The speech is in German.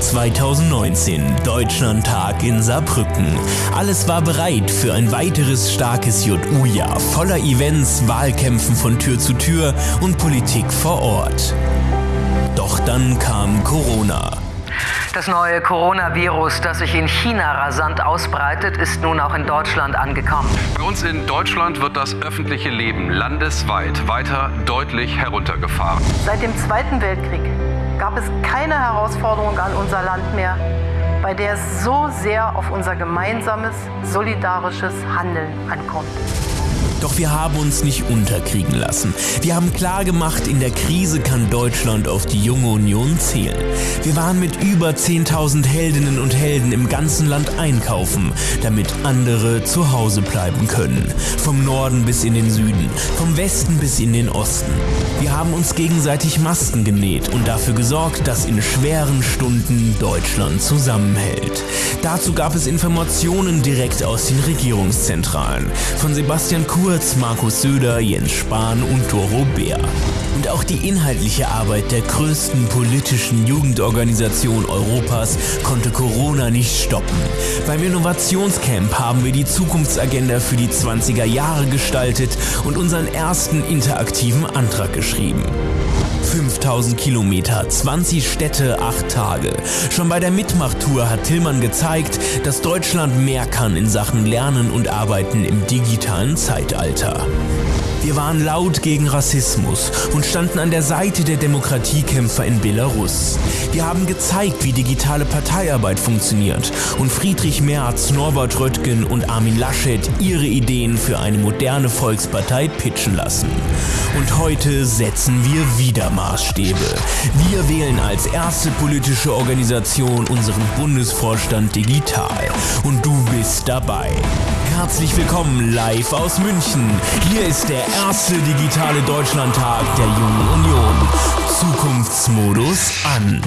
2019, Deutschlandtag in Saarbrücken. Alles war bereit für ein weiteres starkes JU-Jahr voller Events, Wahlkämpfen von Tür zu Tür und Politik vor Ort. Doch dann kam Corona. Das neue Coronavirus, das sich in China rasant ausbreitet, ist nun auch in Deutschland angekommen. Bei uns in Deutschland wird das öffentliche Leben landesweit weiter deutlich heruntergefahren. Seit dem Zweiten Weltkrieg gab es keine Herausforderung an unser Land mehr, bei der es so sehr auf unser gemeinsames, solidarisches Handeln ankommt. Doch wir haben uns nicht unterkriegen lassen. Wir haben klar gemacht, in der Krise kann Deutschland auf die junge Union zählen. Wir waren mit über 10.000 Heldinnen und Helden im ganzen Land einkaufen, damit andere zu Hause bleiben können. Vom Norden bis in den Süden, vom Westen bis in den Osten. Wir haben uns gegenseitig Masken genäht und dafür gesorgt, dass in schweren Stunden Deutschland zusammenhält. Dazu gab es Informationen direkt aus den Regierungszentralen. Von Sebastian Kurz Kurz, Markus Söder, Jens Spahn und Doro Bär. Und auch die inhaltliche Arbeit der größten politischen Jugendorganisation Europas konnte Corona nicht stoppen. Beim Innovationscamp haben wir die Zukunftsagenda für die 20er Jahre gestaltet und unseren ersten interaktiven Antrag geschrieben. 5000 Kilometer, 20 Städte, 8 Tage. Schon bei der Mitmachtour hat Tillmann gezeigt, dass Deutschland mehr kann in Sachen Lernen und Arbeiten im digitalen Zeitalter. Wir waren laut gegen Rassismus und standen an der Seite der Demokratiekämpfer in Belarus. Wir haben gezeigt, wie digitale Parteiarbeit funktioniert und Friedrich Merz, Norbert Röttgen und Armin Laschet ihre Ideen für eine moderne Volkspartei pitchen lassen. Und heute setzen wir wieder Maßstäbe. Wir wählen als erste politische Organisation unseren Bundesvorstand digital. Und du bist dabei. Herzlich willkommen live aus München. Hier ist der erste digitale Deutschlandtag der Jungen Union. Zukunftsmodus an.